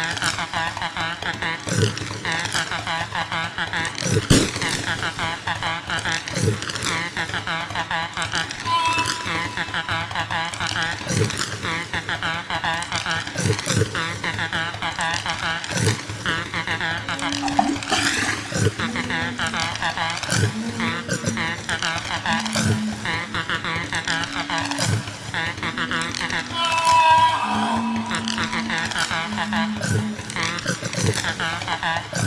Uh-huh. นะคะ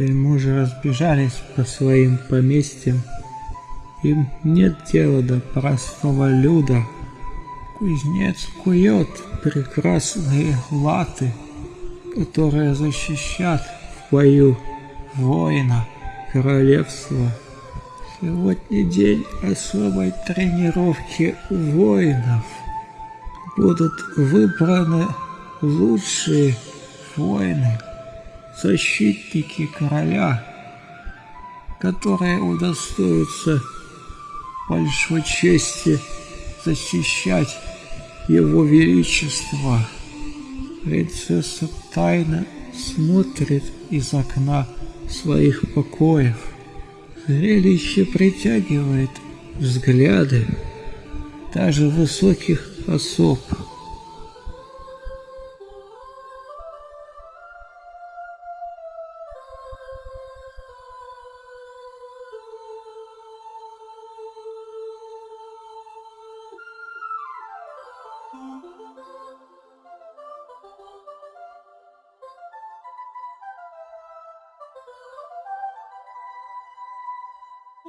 Вельможи разбежались по своим поместьям. Им нет дела до простого люда. Кузнец кует прекрасные латы, которые защищат в бою воина королевства. Сегодня день особой тренировки воинов. Будут выбраны лучшие воины защитники короля, которые удостоятся большой чести защищать его величество. Принцесса тайно смотрит из окна своих покоев. Зрелище притягивает взгляды даже высоких особ.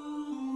Ooh.